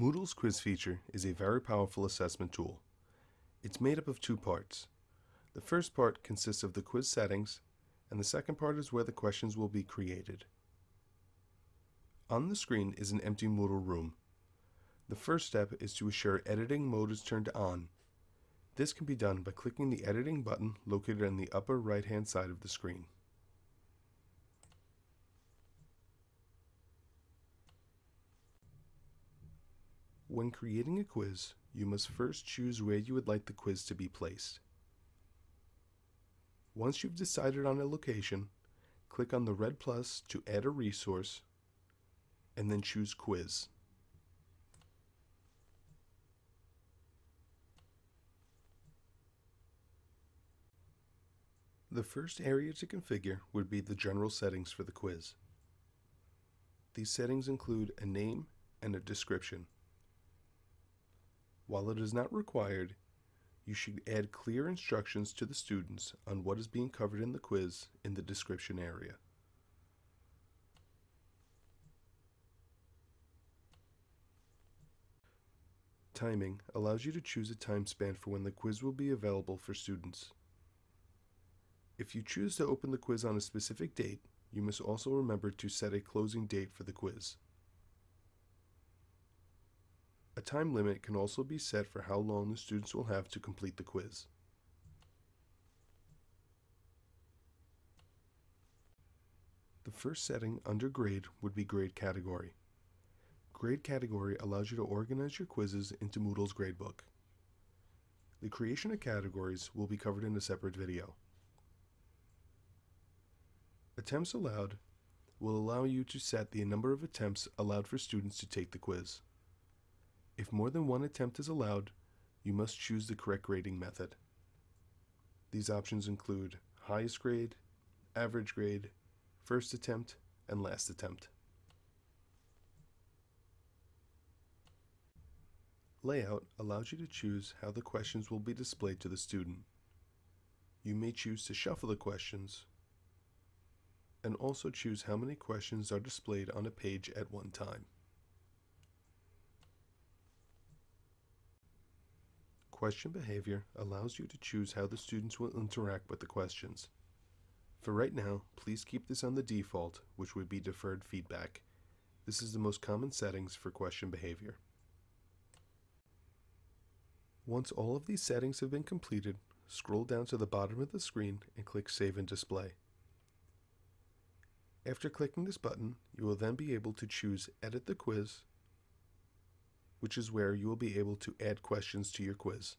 Moodle's quiz feature is a very powerful assessment tool. It's made up of two parts. The first part consists of the quiz settings, and the second part is where the questions will be created. On the screen is an empty Moodle room. The first step is to assure editing mode is turned on. This can be done by clicking the editing button located on the upper right hand side of the screen. When creating a quiz, you must first choose where you would like the quiz to be placed. Once you've decided on a location, click on the red plus to add a resource, and then choose Quiz. The first area to configure would be the general settings for the quiz. These settings include a name and a description. While it is not required, you should add clear instructions to the students on what is being covered in the quiz in the description area. Timing allows you to choose a time span for when the quiz will be available for students. If you choose to open the quiz on a specific date, you must also remember to set a closing date for the quiz. A time limit can also be set for how long the students will have to complete the quiz. The first setting under grade would be grade category. Grade category allows you to organize your quizzes into Moodle's gradebook. The creation of categories will be covered in a separate video. Attempts allowed will allow you to set the number of attempts allowed for students to take the quiz. If more than one attempt is allowed, you must choose the correct grading method. These options include highest grade, average grade, first attempt, and last attempt. Layout allows you to choose how the questions will be displayed to the student. You may choose to shuffle the questions and also choose how many questions are displayed on a page at one time. Question behavior allows you to choose how the students will interact with the questions. For right now, please keep this on the default, which would be deferred feedback. This is the most common settings for question behavior. Once all of these settings have been completed, scroll down to the bottom of the screen and click Save and Display. After clicking this button, you will then be able to choose Edit the Quiz which is where you will be able to add questions to your quiz.